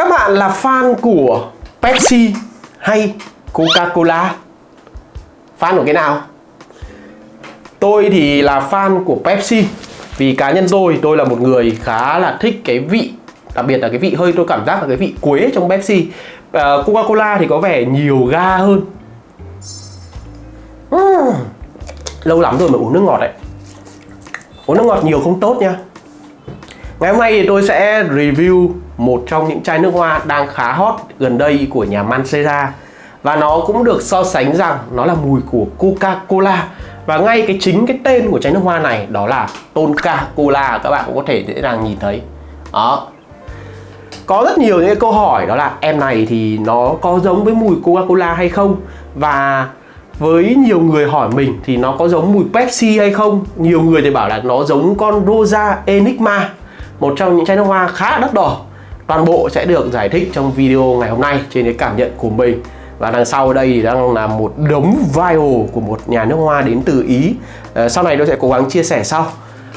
Các bạn là fan của Pepsi hay Coca-Cola? Fan của cái nào? Tôi thì là fan của Pepsi Vì cá nhân tôi, tôi là một người khá là thích cái vị Đặc biệt là cái vị hơi tôi cảm giác là cái vị quế trong Pepsi uh, Coca-Cola thì có vẻ nhiều ga hơn uhm. Lâu lắm rồi mà uống nước ngọt đấy Uống nước ngọt nhiều không tốt nha Ngày hôm nay thì tôi sẽ review một trong những chai nước hoa đang khá hot gần đây của nhà Mancera và nó cũng được so sánh rằng nó là mùi của Coca-Cola. Và ngay cái chính cái tên của chai nước hoa này đó là Tonka Cola các bạn cũng có thể dễ dàng nhìn thấy. Đó. Có rất nhiều những câu hỏi đó là em này thì nó có giống với mùi Coca-Cola hay không? Và với nhiều người hỏi mình thì nó có giống mùi Pepsi hay không? Nhiều người thì bảo là nó giống con Rosa Enigma một trong những chai nước hoa khá đắt đỏ. Toàn bộ sẽ được giải thích trong video ngày hôm nay trên cái cảm nhận của mình. Và đằng sau đây thì đang là một đống vial của một nhà nước hoa đến từ Ý. À, sau này tôi sẽ cố gắng chia sẻ sau.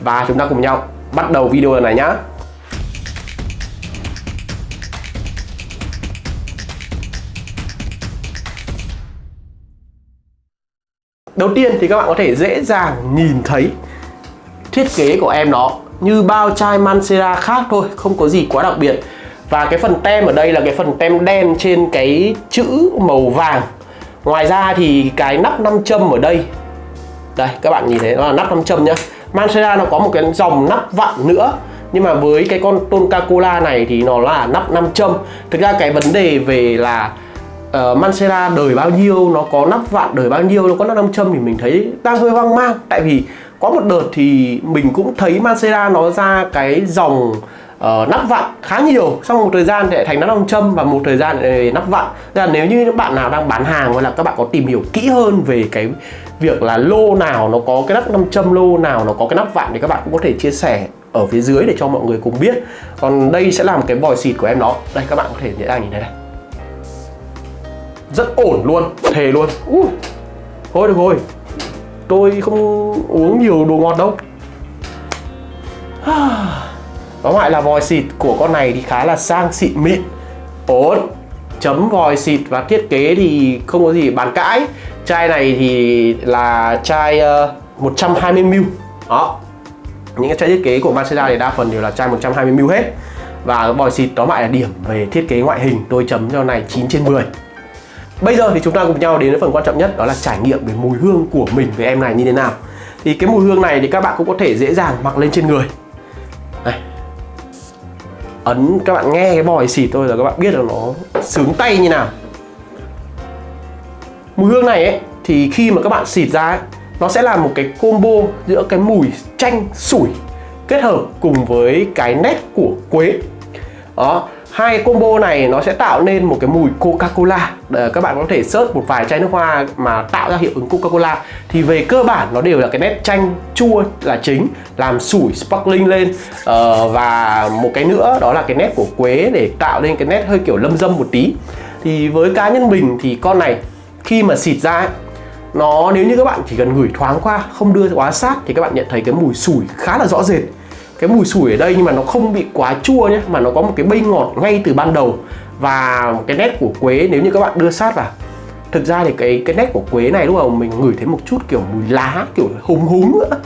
Và chúng ta cùng nhau bắt đầu video này nhá. Đầu tiên thì các bạn có thể dễ dàng nhìn thấy thiết kế của em nó như bao chai Mancera khác thôi, không có gì quá đặc biệt. Và cái phần tem ở đây là cái phần tem đen trên cái chữ màu vàng. Ngoài ra thì cái nắp nam châm ở đây. Đây các bạn nhìn thấy nó là nắp nam châm nhá. Mancera nó có một cái dòng nắp vặn nữa. Nhưng mà với cái con Tonka Cola này thì nó là nắp nam châm. Thực ra cái vấn đề về là uh, Mancera đời bao nhiêu nó có nắp vặn đời bao nhiêu nó có nắp nam châm thì mình thấy đang hơi hoang mang. Tại vì có một đợt thì mình cũng thấy Mancera nó ra cái dòng uh, nắp vặn khá nhiều. Sau một thời gian thì lại thành nắp nam châm và một thời gian thì nắp vặn. Là nếu như các bạn nào đang bán hàng hoặc là các bạn có tìm hiểu kỹ hơn về cái việc là lô nào nó có cái nắp nam châm lô nào nó có cái nắp vặn thì các bạn cũng có thể chia sẻ ở phía dưới để cho mọi người cùng biết. Còn đây sẽ là một cái vòi xịt của em nó đây các bạn có thể dễ dàng nhìn thấy đây rất ổn luôn thề luôn. Uh, thôi được rồi tôi không uống nhiều đồ ngọt đâu. Tóm lại là vòi xịt của con này thì khá là sang xịn mịn Ổn. Chấm vòi xịt và thiết kế thì không có gì bàn cãi. Chai này thì là chai ờ, uh, 120ml Đó. Những cái chai thiết kế của Mazda thì đa phần đều là chai 120ml hết. Và vòi xịt tóm lại là điểm về thiết kế ngoại hình. Tôi chấm cho này 9 trên 10 Bây giờ thì chúng ta cùng nhau đến với phần quan trọng nhất Đó là trải nghiệm về mùi hương của mình với em này như thế nào. Thì cái mùi hương này thì các bạn cũng có thể dễ dàng mặc lên trên người. Này. Ấn các bạn nghe cái vòi xịt thôi là các bạn biết là nó sướng tay như nào. Mùi hương này ấy thì khi mà các bạn xịt ra ấy, nó sẽ là một cái combo giữa cái mùi chanh sủi kết hợp cùng với cái nét của quế. Đó hai combo này nó sẽ tạo nên một cái mùi Coca-Cola. Ờ, các bạn có thể search một vài chai nước hoa mà tạo ra hiệu ứng Coca-Cola. Thì về cơ bản nó đều là cái nét chanh chua là chính làm sủi sparkling lên. Ờ, và một cái nữa đó là cái nét của quế để tạo nên cái nét hơi kiểu lâm dâm một tí. Thì với cá nhân mình thì con này khi mà xịt ra ấy, nó nếu như các bạn chỉ cần gửi thoáng qua không đưa quá sát thì các bạn nhận thấy cái mùi sủi khá là rõ rệt cái mùi sủi ở đây nhưng mà nó không bị quá chua nhé mà nó có một cái bay ngọt ngay từ ban đầu. Và cái nét của quế nếu như các bạn đưa sát vào thực ra thì cái cái nét của quế này lúc đầu mình ngửi thấy một chút kiểu mùi lá kiểu húng húng nữa.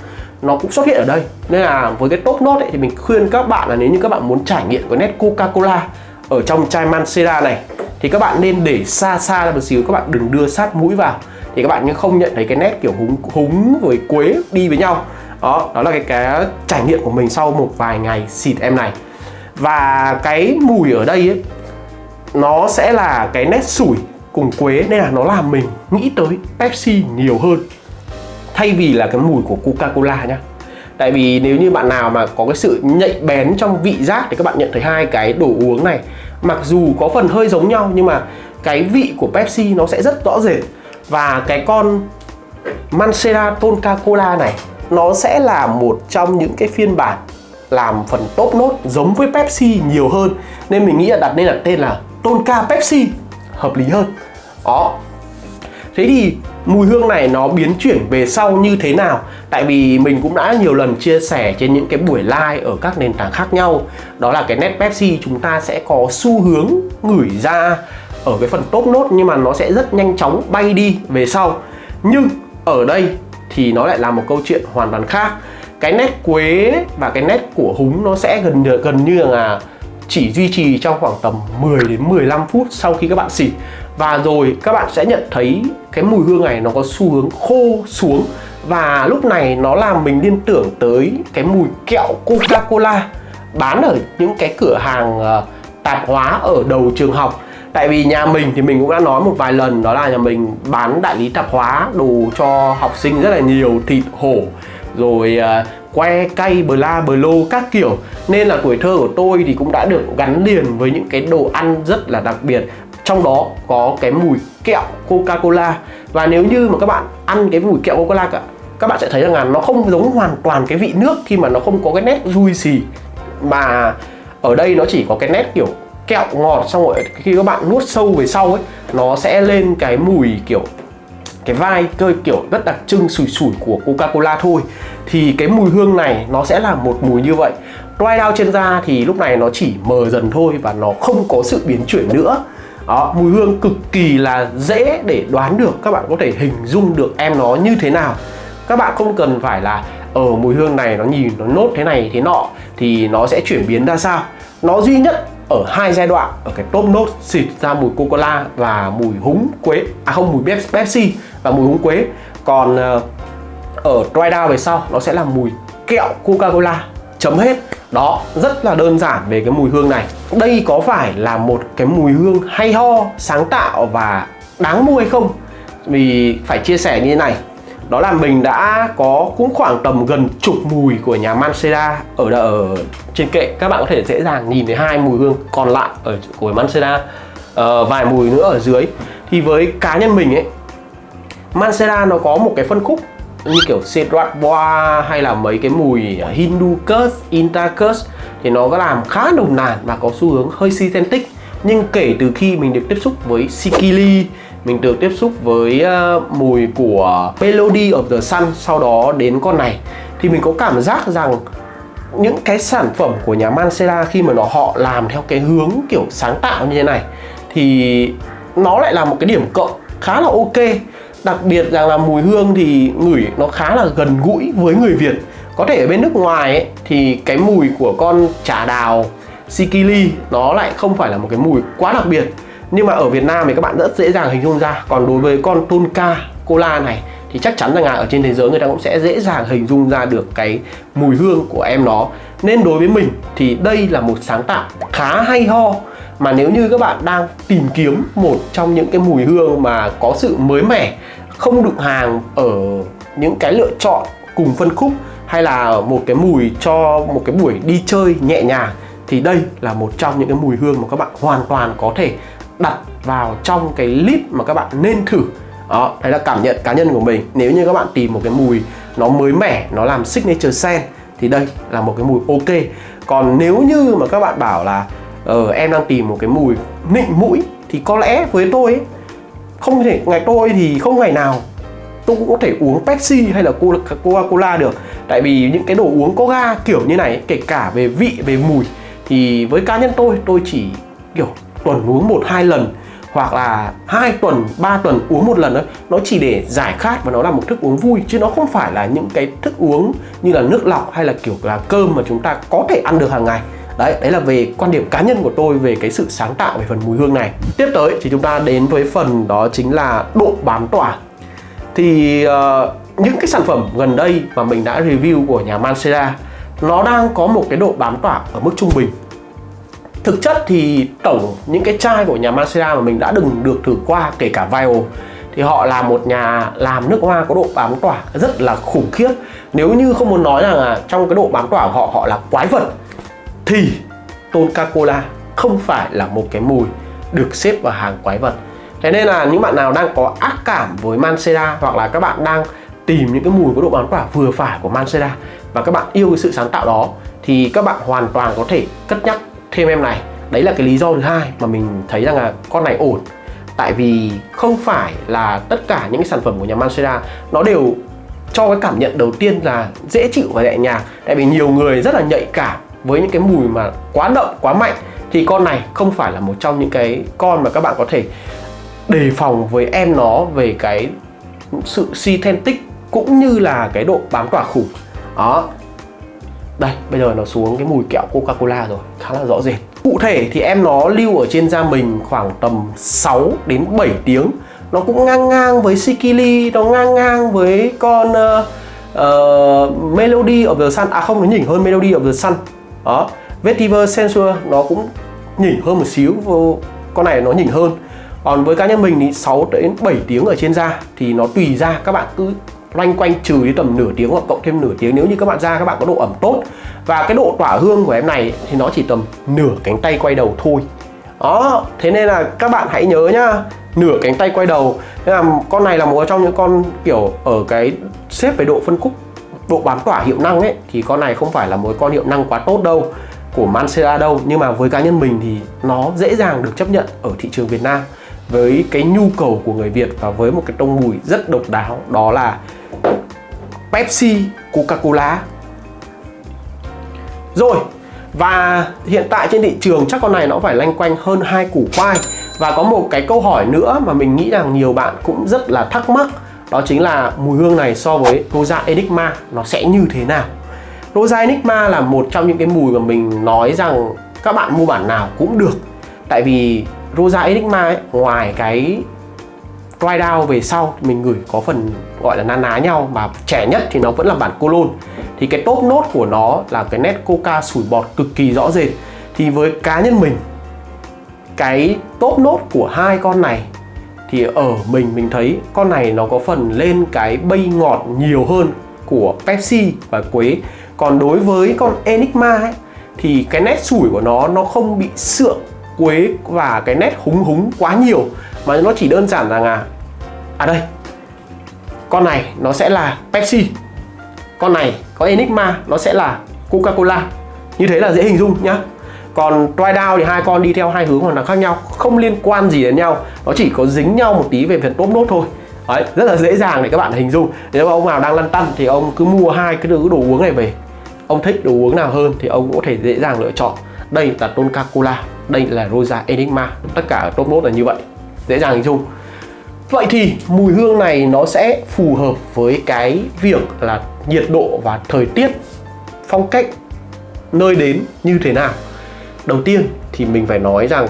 Nó cũng xuất hiện ở đây. Nên là với cái top nốt ấy, thì mình khuyên các bạn là nếu như các bạn muốn trải nghiệm cái nét Coca-Cola ở trong chai Mancera này thì các bạn nên để xa xa ra một xíu các bạn đừng đưa sát mũi vào. Thì các bạn không nhận thấy cái nét kiểu húng húng với quế đi với nhau đó đó là cái cái trải nghiệm của mình sau một vài ngày xịt em này. Và cái mùi ở đây ấy, nó sẽ là cái nét sủi cùng quế nên là nó làm mình nghĩ tới Pepsi nhiều hơn. Thay vì là cái mùi của Coca-Cola nhá. Tại vì nếu như bạn nào mà có cái sự nhạy bén trong vị giác thì các bạn nhận thấy hai cái đồ uống này. Mặc dù có phần hơi giống nhau, nhưng mà cái vị của Pepsi nó sẽ rất rõ rệt. Và cái con Mancera Tonka Cola này nó sẽ là một trong những cái phiên bản làm phần top nốt giống với Pepsi nhiều hơn. Nên mình nghĩ là đặt nên là tên là Tonka Pepsi, hợp lý hơn. Đó. Thế thì mùi hương này nó biến chuyển về sau như thế nào? Tại vì mình cũng đã nhiều lần chia sẻ trên những cái buổi live ở các nền tảng khác nhau. Đó là cái nét Pepsi chúng ta sẽ có xu hướng ngửi ra ở cái phần top nốt nhưng mà nó sẽ rất nhanh chóng bay đi về sau. Nhưng ở đây thì nó lại là một câu chuyện hoàn toàn khác. Cái nét quế và cái nét của húng nó sẽ gần gần như là chỉ duy trì trong khoảng tầm 10 đến 15 phút sau khi các bạn xịt. Và rồi các bạn sẽ nhận thấy cái mùi hương này nó có xu hướng khô xuống. Và lúc này nó làm mình liên tưởng tới cái mùi kẹo Coca-Cola bán ở những cái cửa hàng ờ, tạp hóa ở đầu trường học tại vì nhà mình thì mình cũng đã nói một vài lần đó là nhà mình bán đại lý tạp hóa đồ cho học sinh rất là nhiều thịt hổ rồi uh, que cay la bờ lô các kiểu. Nên là tuổi thơ của tôi thì cũng đã được gắn liền với những cái đồ ăn rất là đặc biệt. Trong đó có cái mùi kẹo Coca-Cola. Và nếu như mà các bạn ăn cái mùi kẹo Coca-Cola cả các bạn sẽ thấy rằng là nó không giống hoàn toàn cái vị nước khi mà nó không có cái nét juicy. Mà ở đây nó chỉ có cái nét kiểu kẹo ngọt xong rồi khi các bạn nuốt sâu về sau ấy nó sẽ lên cái mùi kiểu cái vai cơ kiểu rất đặc trưng sủi sủi của Coca-Cola thôi. Thì cái mùi hương này nó sẽ là một mùi như vậy. Dry down trên da thì lúc này nó chỉ mờ dần thôi và nó không có sự biến chuyển nữa. Đó, mùi hương cực kỳ là dễ để đoán được các bạn có thể hình dung được em nó như thế nào. Các bạn không cần phải là ở mùi hương này nó nhìn nó nốt thế này thế nọ thì nó sẽ chuyển biến ra sao. Nó duy nhất ở hai giai đoạn, ở cái top nốt xịt ra mùi coca cola và mùi húng quế à không, mùi pepsi và mùi húng quế. Còn ờ, ở dry down về sau, nó sẽ là mùi kẹo coca cola chấm hết. Đó, rất là đơn giản về cái mùi hương này. Đây có phải là một cái mùi hương hay ho, sáng tạo và đáng mua hay không? Vì phải chia sẻ như thế này đó là mình đã có cũng khoảng tầm gần chục mùi của nhà Mancera ở ở trên kệ. Các bạn có thể dễ dàng nhìn thấy hai mùi hương còn lại ở của Mancera uh, vài mùi nữa ở dưới. Thì với cá nhân mình ấy Mancera nó có một cái phân khúc như kiểu Cedrat Bois hay là mấy cái mùi Hindu Curse, Inta Curse thì nó có làm khá nồng nàn và có xu hướng hơi synthetic. Nhưng kể từ khi mình được tiếp xúc với Sikili mình được tiếp xúc với ờ, mùi của Melody of the Sun sau đó đến con này. Thì mình có cảm giác rằng những cái sản phẩm của nhà Mancera khi mà nó họ làm theo cái hướng kiểu sáng tạo như thế này thì nó lại là một cái điểm cộng khá là ok. Đặc biệt rằng là mùi hương thì ngửi nó khá là gần gũi với người Việt. Có thể ở bên nước ngoài ấy, thì cái mùi của con trà đào Sikili nó lại không phải là một cái mùi quá đặc biệt nhưng mà ở Việt Nam thì các bạn rất dễ dàng hình dung ra. Còn đối với con Tonka Cola này, thì chắc chắn rằng là ở trên thế giới người ta cũng sẽ dễ dàng hình dung ra được cái mùi hương của em nó. Nên đối với mình thì đây là một sáng tạo khá hay ho. Mà nếu như các bạn đang tìm kiếm một trong những cái mùi hương mà có sự mới mẻ, không đụng hàng ở những cái lựa chọn cùng phân khúc, hay là một cái mùi cho một cái buổi đi chơi nhẹ nhàng, thì đây là một trong những cái mùi hương mà các bạn hoàn toàn có thể đặt vào trong cái list mà các bạn nên thử. Đó đấy là cảm nhận cá nhân của mình. Nếu như các bạn tìm một cái mùi nó mới mẻ nó làm signature scent thì đây là một cái mùi ok. Còn nếu như mà các bạn bảo là ờ, em đang tìm một cái mùi nịnh mũi thì có lẽ với tôi ấy, không thể ngày tôi thì không ngày nào tôi cũng có thể uống Pepsi hay là Coca-Cola được. Tại vì những cái đồ uống có ga kiểu như này kể cả về vị về mùi thì với cá nhân tôi tôi chỉ kiểu tuần uống một hai lần hoặc là hai tuần 3 tuần uống một lần thôi nó chỉ để giải khát và nó là một thức uống vui chứ nó không phải là những cái thức uống như là nước lọc hay là kiểu là cơm mà chúng ta có thể ăn được hàng ngày. Đấy đấy là về quan điểm cá nhân của tôi về cái sự sáng tạo về phần mùi hương này. Tiếp tới thì chúng ta đến với phần đó chính là độ bám tỏa. Thì uh, những cái sản phẩm gần đây mà mình đã review của nhà Mancera nó đang có một cái độ bám tỏa ở mức trung bình. Thực chất thì tổng những cái chai của nhà Mancera mà mình đã đừng được thử qua, kể cả Vio thì họ là một nhà làm nước hoa có độ bám tỏa rất là khủng khiếp. Nếu như không muốn nói rằng là trong cái độ bám tỏa của họ họ là quái vật, thì Tonka Cola không phải là một cái mùi được xếp vào hàng quái vật. Thế nên là những bạn nào đang có ác cảm với Mancera hoặc là các bạn đang tìm những cái mùi có độ bám tỏa vừa phải của Mancera và các bạn yêu cái sự sáng tạo đó, thì các bạn hoàn toàn có thể cất nhắc thêm em này. Đấy là cái lý do thứ hai mà mình thấy rằng là con này ổn. Tại vì không phải là tất cả những cái sản phẩm của nhà Mansera nó đều cho cái cảm nhận đầu tiên là dễ chịu và nhẹ nhàng. Tại vì nhiều người rất là nhạy cảm với những cái mùi mà quá đậm, quá mạnh. Thì con này không phải là một trong những cái con mà các bạn có thể đề phòng với em nó về cái sự synthetic cũng như là cái độ bám tỏa khủng. Đó đây bây giờ nó xuống cái mùi kẹo Coca Cola rồi khá là rõ rệt. Cụ thể thì em nó lưu ở trên da mình khoảng tầm 6 đến 7 tiếng. Nó cũng ngang ngang với Sikili nó ngang ngang với con uh, uh, Melody of the Sun. À không nó nhỉnh hơn Melody of the Sun. Đó Vetiver Sensor nó cũng nhỉnh hơn một xíu con này nó nhỉnh hơn. Còn với cá nhân mình thì 6 đến 7 tiếng ở trên da thì nó tùy ra các bạn cứ loanh quanh trừ đi tầm nửa tiếng hoặc cộng thêm nửa tiếng. Nếu như các bạn ra, các bạn có độ ẩm tốt. Và cái độ tỏa hương của em này thì nó chỉ tầm nửa cánh tay quay đầu thôi. Đó, thế nên là các bạn hãy nhớ nhá, nửa cánh tay quay đầu. Thế là con này là một trong những con kiểu ở cái xếp về độ phân khúc, độ bám tỏa hiệu năng ấy, thì con này không phải là một con hiệu năng quá tốt đâu, của Mancera đâu. Nhưng mà với cá nhân mình thì nó dễ dàng được chấp nhận ở thị trường Việt Nam với cái nhu cầu của người Việt và với một cái tông mùi rất độc đáo. Đó là Pepsi, Coca-Cola. Rồi, và hiện tại trên thị trường chắc con này nó phải lanh quanh hơn hai củ khoai. Và có một cái câu hỏi nữa mà mình nghĩ rằng nhiều bạn cũng rất là thắc mắc đó chính là mùi hương này so với Rosa Enigma nó sẽ như thế nào? Rosa Enigma là một trong những cái mùi mà mình nói rằng các bạn mua bản nào cũng được. Tại vì Rosa Enigma ấy, ngoài cái dry down về sau mình gửi có phần gọi là na ná nhau mà trẻ nhất thì nó vẫn là bản colon thì cái top nốt của nó là cái nét coca sủi bọt cực kỳ rõ rệt. Thì với cá nhân mình cái top nốt của hai con này thì ở mình mình thấy con này nó có phần lên cái bay ngọt nhiều hơn của Pepsi và Quế. Còn đối với con Enigma ấy, thì cái nét sủi của nó nó không bị sượng quế và cái nét húng húng quá nhiều mà nó chỉ đơn giản rằng là à đây con này nó sẽ là Pepsi con này có Enigma nó sẽ là Coca-Cola. Như thế là dễ hình dung nhá. Còn dry down thì hai con đi theo hai hướng hoàn toàn khác nhau không liên quan gì đến nhau. Nó chỉ có dính nhau một tí về phần top nốt thôi. Đấy, rất là dễ dàng để các bạn hình dung. Nếu mà ông nào đang lăn tăn thì ông cứ mua hai cái đồ uống này về. Ông thích đồ uống nào hơn thì ông cũng có thể dễ dàng lựa chọn. Đây là Tonka Cola đây là Rosa Enigma. Tất cả top nốt là như vậy dễ dàng hình dung. Vậy thì mùi hương này nó sẽ phù hợp với cái việc là nhiệt độ và thời tiết phong cách nơi đến như thế nào. Đầu tiên thì mình phải nói rằng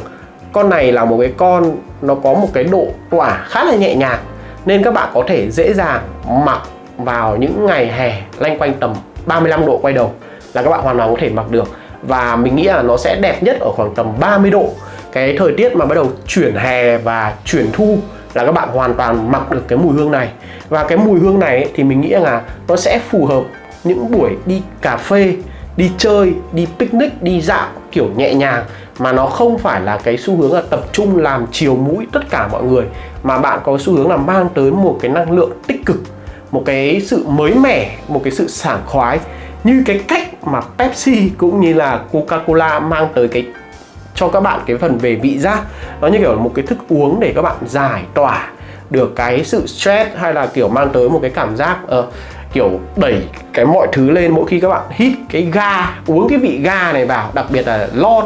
con này là một cái con, nó có một cái độ tỏa khá là nhẹ nhàng, nên các bạn có thể dễ dàng mặc vào những ngày hè lanh quanh tầm 35 độ quay đầu là các bạn hoàn toàn có thể mặc được. Và mình nghĩ là nó sẽ đẹp nhất ở khoảng tầm 30 độ cái thời tiết mà bắt đầu chuyển hè và chuyển thu là các bạn hoàn toàn mặc được cái mùi hương này. Và cái mùi hương này thì mình nghĩ là nó sẽ phù hợp những buổi đi cà phê, đi chơi, đi picnic, đi dạo kiểu nhẹ nhàng. Mà nó không phải là cái xu hướng là tập trung làm chiều mũi tất cả mọi người, mà bạn có xu hướng là mang tới một cái năng lượng tích cực, một cái sự mới mẻ, một cái sự sảng khoái. Như cái cách mà Pepsi cũng như là Coca-Cola mang tới cái cho các bạn cái phần về vị giác. Nó như kiểu một cái thức uống để các bạn giải tỏa được cái sự stress hay là kiểu mang tới một cái cảm giác uh, kiểu đẩy cái mọi thứ lên mỗi khi các bạn hít cái ga uống cái vị ga này vào. Đặc biệt là lon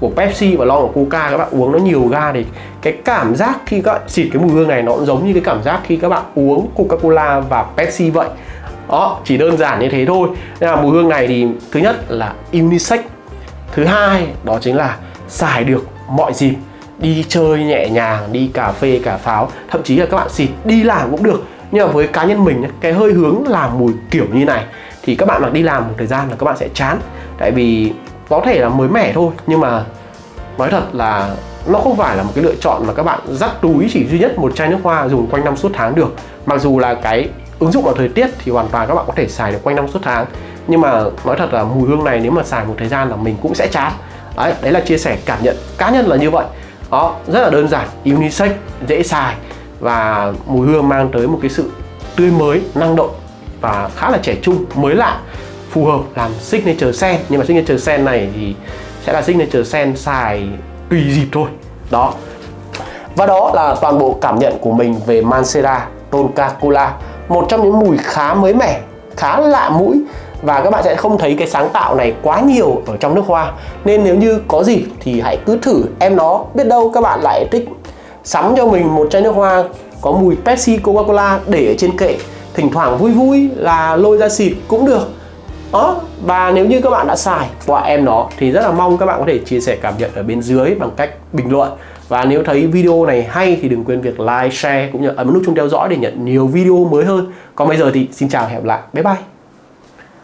của Pepsi và lon của Coca các bạn uống nó nhiều ga thì cái cảm giác khi các bạn xịt cái mùi hương này nó cũng giống như cái cảm giác khi các bạn uống Coca-Cola và Pepsi vậy. Đó chỉ đơn giản như thế thôi. Nên là mùi hương này thì thứ nhất là unisex thứ hai đó chính là xài được mọi dịp đi chơi nhẹ nhàng, đi cà phê, cà pháo, thậm chí là các bạn xịt, đi làm cũng được. Nhưng mà với cá nhân mình cái hơi hướng làm mùi kiểu như này thì các bạn mặc đi làm một thời gian là các bạn sẽ chán. Tại vì có thể là mới mẻ thôi, nhưng mà nói thật là nó không phải là một cái lựa chọn mà các bạn dắt túi chỉ duy nhất một chai nước hoa dùng quanh năm suốt tháng được. Mặc dù là cái ứng dụng vào thời tiết thì hoàn toàn các bạn có thể xài được quanh năm suốt tháng. Nhưng mà nói thật là mùi hương này nếu mà xài một thời gian là mình cũng sẽ chán đấy đấy là chia sẻ cảm nhận cá nhân là như vậy. Đó rất là đơn giản unisex dễ xài và mùi hương mang tới một cái sự tươi mới năng động và khá là trẻ trung mới lạ phù hợp làm signature sen. nhưng mà signature sen này thì sẽ là signature sen xài tùy dịp thôi. Đó. Và đó là toàn bộ cảm nhận của mình về Mancera Tonka Cola Một trong những mùi khá mới mẻ, khá lạ mũi và các bạn sẽ không thấy cái sáng tạo này quá nhiều ở trong nước hoa nên nếu như có gì thì hãy cứ thử em nó biết đâu các bạn lại thích sắm cho mình một chai nước hoa có mùi Pepsi Coca-Cola để ở trên kệ thỉnh thoảng vui vui là lôi ra xịt cũng được đó và nếu như các bạn đã xài qua em nó thì rất là mong các bạn có thể chia sẻ cảm nhận ở bên dưới bằng cách bình luận và nếu thấy video này hay thì đừng quên việc like, share cũng như ấn nút chuông theo dõi để nhận nhiều video mới hơn. Còn bây giờ thì xin chào và hẹn gặp lại. Bye bye.